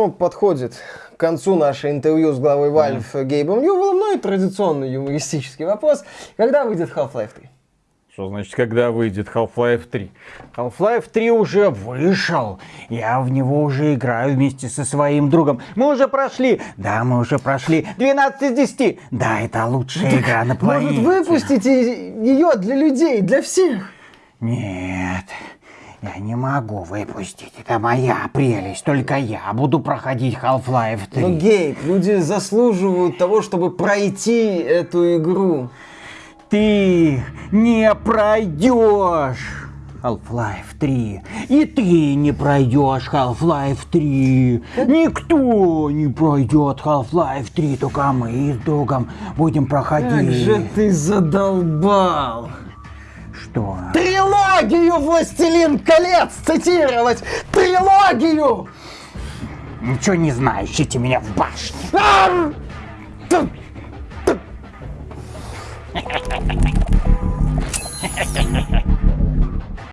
Ну, подходит к концу наше интервью с главой Valve mm. Гейбом Ньювеллом, ну и традиционный юмористический вопрос. Когда выйдет Half-Life 3? Что значит, когда выйдет Half-Life 3? Half-Life 3 уже вышел. Я в него уже играю вместе со своим другом. Мы уже прошли. Да, мы уже прошли. 12 из 10. Да, это лучшая так игра на планете. Может, выпустите ее для людей, для всех? Нет. Я не могу выпустить. Это моя прелесть. Только я буду проходить Half-Life 3. Ну, Гейб, люди заслуживают того, чтобы пройти эту игру. Ты не пройдешь Half-Life 3. И ты не пройдешь Half-Life 3. Никто не пройдет Half-Life 3, только мы с другом будем проходить. Как же ты задолбал! трилогию «Властелин колец» цитировать! Трилогию! Ничего не знаю, ищите меня в башне.